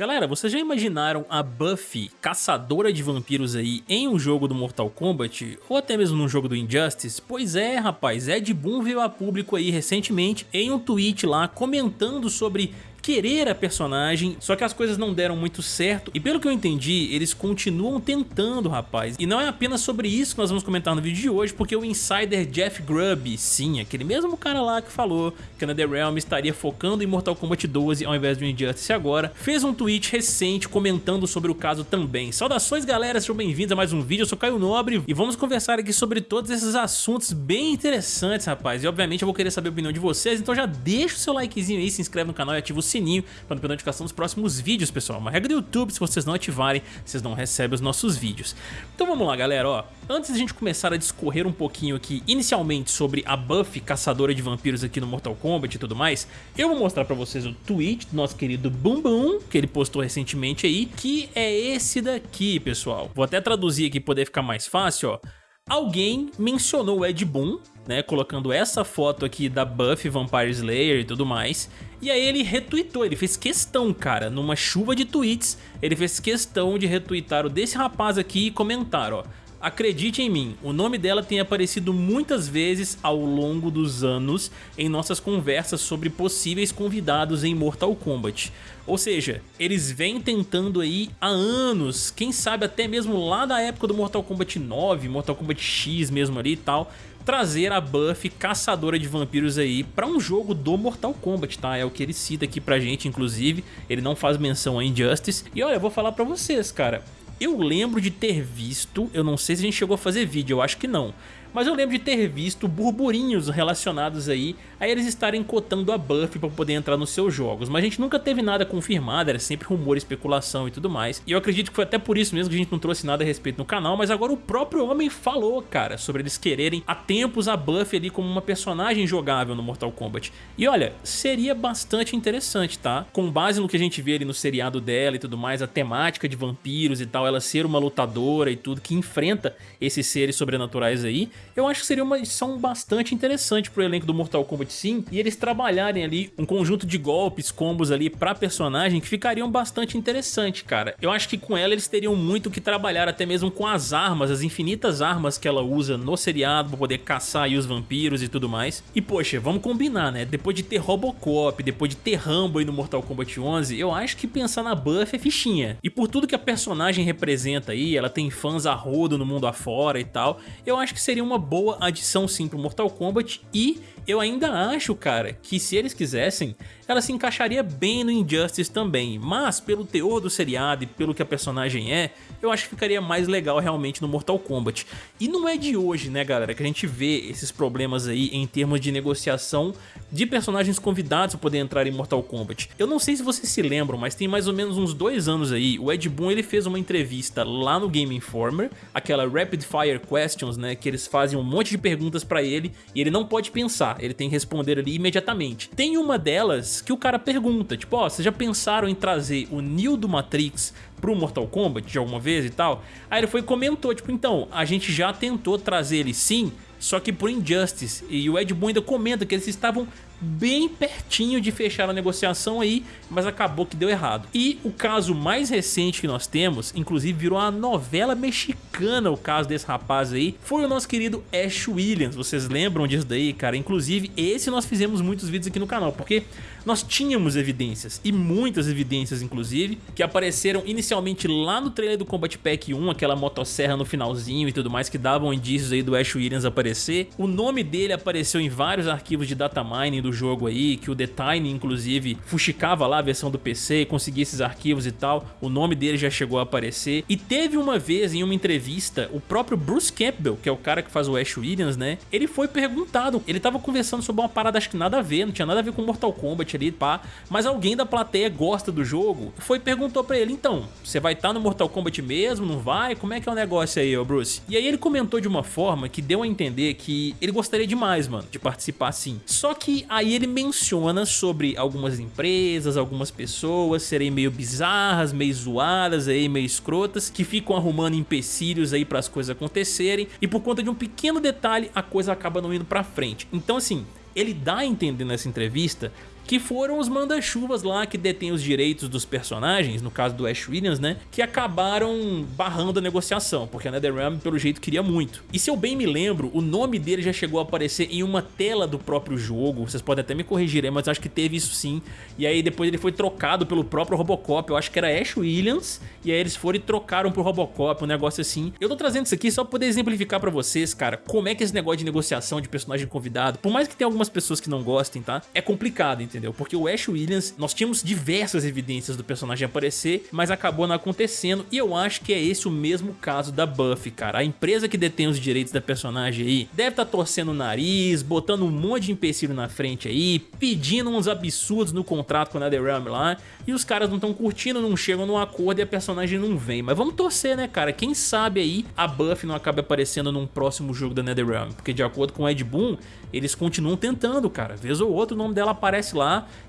Galera, vocês já imaginaram a Buffy, caçadora de vampiros aí, em um jogo do Mortal Kombat? Ou até mesmo num jogo do Injustice? Pois é, rapaz, Ed Boon veio a público aí recentemente em um tweet lá comentando sobre querer a personagem, só que as coisas não deram muito certo e pelo que eu entendi, eles continuam tentando, rapaz. E não é apenas sobre isso que nós vamos comentar no vídeo de hoje, porque o insider Jeff Grubb, sim, aquele mesmo cara lá que falou que a NetherRealm estaria focando em Mortal Kombat 12 ao invés do Injustice agora, fez um tweet recente comentando sobre o caso também. Saudações galera, sejam bem-vindos a mais um vídeo, eu sou Caio Nobre e vamos conversar aqui sobre todos esses assuntos bem interessantes, rapaz. E obviamente eu vou querer saber a opinião de vocês, então já deixa o seu likezinho aí, se inscreve no canal e ativa o sininho para não perder notificação dos próximos vídeos, pessoal. Uma regra do YouTube, se vocês não ativarem, vocês não recebem os nossos vídeos. Então vamos lá, galera, ó. Antes de a gente começar a discorrer um pouquinho aqui, inicialmente, sobre a Buffy caçadora de vampiros aqui no Mortal Kombat e tudo mais, eu vou mostrar pra vocês o tweet do nosso querido Boom, que ele postou recentemente aí, que é esse daqui, pessoal. Vou até traduzir aqui pra poder ficar mais fácil, ó. Alguém mencionou o Ed Boon, né, colocando essa foto aqui da Buffy Vampire Slayer e tudo mais, e aí ele retweetou, ele fez questão, cara, numa chuva de tweets, ele fez questão de retweetar o desse rapaz aqui e comentar, ó, Acredite em mim, o nome dela tem aparecido muitas vezes ao longo dos anos em nossas conversas sobre possíveis convidados em Mortal Kombat. Ou seja, eles vêm tentando aí há anos, quem sabe até mesmo lá da época do Mortal Kombat 9, Mortal Kombat X mesmo ali e tal, trazer a Buffy caçadora de vampiros aí para um jogo do Mortal Kombat, tá? É o que ele cita aqui pra gente, inclusive, ele não faz menção a Injustice. E olha, eu vou falar pra vocês, cara, eu lembro de ter visto, eu não sei se a gente chegou a fazer vídeo, eu acho que não, mas eu lembro de ter visto burburinhos relacionados aí a eles estarem cotando a Buffy para poder entrar nos seus jogos, mas a gente nunca teve nada confirmado, era sempre rumor, especulação e tudo mais, e eu acredito que foi até por isso mesmo que a gente não trouxe nada a respeito no canal, mas agora o próprio homem falou, cara, sobre eles quererem há tempos a Buffy ali como uma personagem jogável no Mortal Kombat, e olha, seria bastante interessante, tá? Com base no que a gente vê ali no seriado dela e tudo mais, a temática de vampiros e tal, ela ser uma lutadora e tudo, que enfrenta esses seres sobrenaturais aí, eu acho que seria uma edição bastante interessante pro elenco do Mortal Kombat sim, e eles trabalharem ali um conjunto de golpes, combos ali pra personagem que ficariam bastante interessante, cara. Eu acho que com ela eles teriam muito que trabalhar, até mesmo com as armas, as infinitas armas que ela usa no seriado pra poder caçar aí os vampiros e tudo mais. E poxa, vamos combinar, né? Depois de ter Robocop, depois de ter Rambo aí no Mortal Kombat 11, eu acho que pensar na Buffy é fichinha. E por tudo que a personagem representa aí, ela tem fãs a rodo no mundo afora e tal, eu acho que seria uma boa adição sim pro Mortal Kombat e eu ainda acho, cara, que se eles quisessem, ela se encaixaria bem no Injustice também, mas pelo teor do seriado e pelo que a personagem é, eu acho que ficaria mais legal realmente no Mortal Kombat. E não é de hoje, né galera, que a gente vê esses problemas aí em termos de negociação de personagens convidados para poder entrar em Mortal Kombat. Eu não sei se vocês se lembram, mas tem mais ou menos uns dois anos aí, o Ed Boon ele fez uma entrevista lá no Game Informer, aquela Rapid Fire Questions, né, que eles fazem um monte de perguntas para ele e ele não pode pensar, ele tem que responder ali imediatamente. Tem uma delas que o cara pergunta, tipo, ó, oh, vocês já pensaram em trazer o Neo do Matrix pro Mortal Kombat de alguma vez e tal? Aí ele foi e comentou, tipo, então, a gente já tentou trazer ele sim, só que por Injustice. E o Ed Boon ainda comenta que eles estavam bem pertinho de fechar a negociação aí, mas acabou que deu errado. E o caso mais recente que nós temos, inclusive virou uma novela mexicana o caso desse rapaz aí, foi o nosso querido Ash Williams. Vocês lembram disso daí, cara? Inclusive, esse nós fizemos muitos vídeos aqui no canal, porque nós tínhamos evidências, e muitas evidências inclusive, que apareceram inicialmente lá no trailer do Combat Pack 1, aquela motosserra no finalzinho e tudo mais, que davam indícios aí do Ash Williams aparecer. O nome dele apareceu em vários arquivos de data mining do jogo aí, que o The inclusive fuxicava lá a versão do PC, conseguia esses arquivos e tal, o nome dele já chegou a aparecer. E teve uma vez em uma entrevista, o próprio Bruce Campbell, que é o cara que faz o Ash Williams, né, ele foi perguntado, ele tava conversando sobre uma parada acho que nada a ver, não tinha nada a ver com Mortal Kombat, ali, pá. Mas alguém da plateia gosta do jogo, foi e perguntou pra ele, então, você vai estar tá no Mortal Kombat mesmo, não vai? Como é que é o negócio aí, ô Bruce? E aí ele comentou de uma forma que deu a entender que ele gostaria demais, mano, de participar sim. Só que aí ele menciona sobre algumas empresas, algumas pessoas serem meio bizarras, meio zoadas aí, meio escrotas, que ficam arrumando empecilhos aí as coisas acontecerem, e por conta de um pequeno detalhe, a coisa acaba não indo pra frente. Então assim, ele dá a entender nessa entrevista que foram os manda-chuvas lá que detêm os direitos dos personagens, no caso do Ash Williams, né, que acabaram barrando a negociação, porque a NetherRealm pelo jeito queria muito. E se eu bem me lembro, o nome dele já chegou a aparecer em uma tela do próprio jogo, vocês podem até me corrigir mas acho que teve isso sim, e aí depois ele foi trocado pelo próprio Robocop, eu acho que era Ash Williams, e aí eles foram e trocaram pro Robocop, um negócio assim. Eu tô trazendo isso aqui só pra poder exemplificar pra vocês, cara, como é que esse negócio de negociação de personagem convidado, por mais que tenha algumas pessoas que não gostem, tá? É complicado, entendeu? Porque o Ash Williams, nós tínhamos diversas evidências do personagem aparecer, mas acabou não acontecendo, e eu acho que é esse o mesmo caso da Buffy, cara. A empresa que detém os direitos da personagem aí deve estar tá torcendo o nariz, botando um monte de empecilho na frente aí, pedindo uns absurdos no contrato com a NetherRealm lá, e os caras não estão curtindo, não chegam num acordo e a personagem não vem. Mas vamos torcer, né, cara? Quem sabe aí a Buffy não acaba aparecendo num próximo jogo da NetherRealm, porque de acordo com o Ed Boon, eles continuam tentando, cara. Vez ou outro o nome dela aparece lá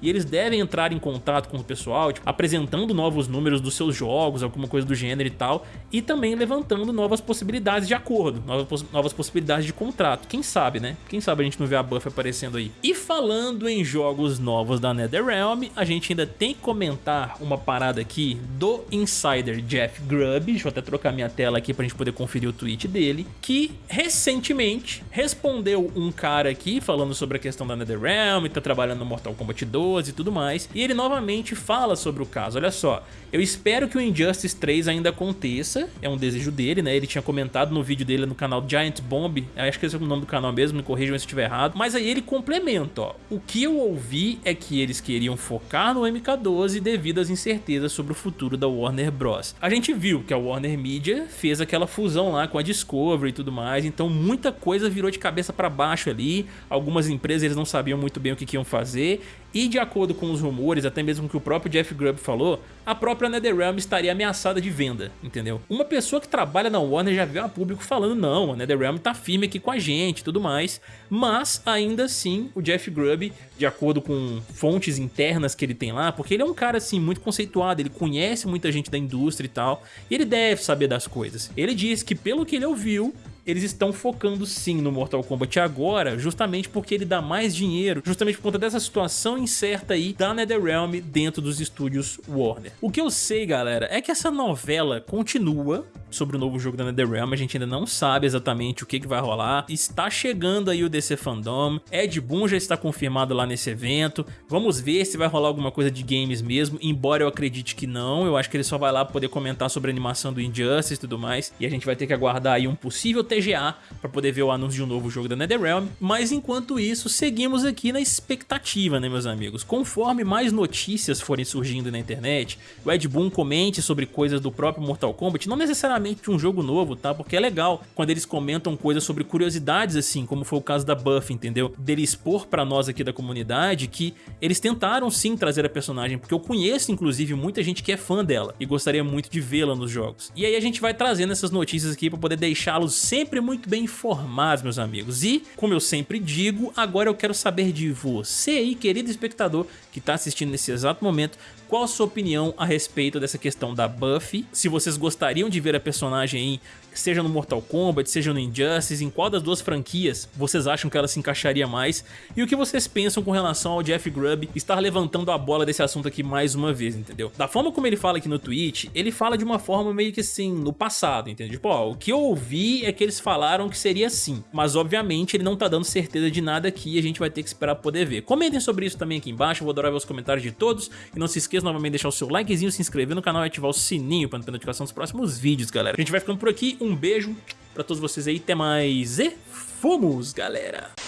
e eles devem entrar em contato com o pessoal, tipo, apresentando novos números dos seus jogos, alguma coisa do gênero e tal, e também levantando novas possibilidades de acordo, novas, novas possibilidades de contrato. Quem sabe, né? Quem sabe a gente não vê a Buffy aparecendo aí. E falando em jogos novos da NetherRealm, a gente ainda tem que comentar uma parada aqui do insider Jeff Grubb, deixa eu até trocar minha tela aqui pra gente poder conferir o tweet dele, que recentemente respondeu um cara aqui falando sobre a questão da NetherRealm, tá trabalhando no Mortal Kombat 12 e tudo mais, e ele novamente fala sobre o caso, olha só, eu espero que o Injustice 3 ainda aconteça, é um desejo dele, né, ele tinha comentado no vídeo dele no canal Giant Bomb, acho que esse é o nome do canal mesmo, me corrijam se estiver errado, mas aí ele complementa, ó, o que eu ouvi é que eles queriam focar no MK12 devido às incertezas sobre o futuro da Warner Bros. A gente viu que a Warner Media fez aquela fusão lá com a Discovery e tudo mais, então muita coisa virou de cabeça para baixo ali, algumas empresas eles não sabiam muito bem o que, que iam fazer, e de acordo com os rumores, até mesmo que o próprio Jeff Grubb falou, a própria NetherRealm estaria ameaçada de venda, entendeu? Uma pessoa que trabalha na Warner já veio a público falando não, a NetherRealm tá firme aqui com a gente e tudo mais, mas ainda assim o Jeff Grubb, de acordo com fontes internas que ele tem lá, porque ele é um cara assim muito conceituado, ele conhece muita gente da indústria e tal, e ele deve saber das coisas. Ele diz que pelo que ele ouviu, eles estão focando sim no Mortal Kombat agora, justamente porque ele dá mais dinheiro, justamente por conta dessa situação incerta aí da NetherRealm dentro dos estúdios Warner. O que eu sei, galera, é que essa novela continua sobre o novo jogo da NetherRealm, a gente ainda não sabe exatamente o que, que vai rolar. Está chegando aí o DC Fandom, Ed Boon já está confirmado lá nesse evento, vamos ver se vai rolar alguma coisa de games mesmo, embora eu acredite que não, eu acho que ele só vai lá poder comentar sobre a animação do Injustice e tudo mais, e a gente vai ter que aguardar aí um possível TGA para poder ver o anúncio de um novo jogo da NetherRealm, mas enquanto isso, seguimos aqui na expectativa, né meus amigos? Conforme mais notícias forem surgindo na internet, o Ed Boon comente sobre coisas do próprio Mortal Kombat, não necessariamente de um jogo novo, tá? Porque é legal quando eles comentam coisas sobre curiosidades assim, como foi o caso da Buffy, entendeu? Dele expor pra nós aqui da comunidade que eles tentaram sim trazer a personagem, porque eu conheço inclusive muita gente que é fã dela e gostaria muito de vê-la nos jogos. E aí a gente vai trazendo essas notícias aqui pra poder deixá-los sempre muito bem informados, meus amigos. E, como eu sempre digo, agora eu quero saber de você aí, querido espectador, que está assistindo nesse exato momento, qual a sua opinião a respeito dessa questão da Buffy? Se vocês gostariam de ver a personagem aí, seja no Mortal Kombat, seja no Injustice, em qual das duas franquias vocês acham que ela se encaixaria mais? E o que vocês pensam com relação ao Jeff Grubb estar levantando a bola desse assunto aqui mais uma vez, entendeu? Da forma como ele fala aqui no tweet, ele fala de uma forma meio que assim, no passado, entendeu? Tipo, ó, o que eu ouvi é que eles falaram que seria assim, mas obviamente ele não tá dando certeza de nada aqui e a gente vai ter que esperar poder ver. Comentem sobre isso também aqui embaixo, eu vou adorar ver os comentários de todos e não se esqueça novamente de deixar o seu likezinho, se inscrever no canal e ativar o sininho para não ter notificação dos próximos vídeos, galera. A gente vai ficando por aqui, um beijo pra todos vocês aí, até mais e fomos, galera!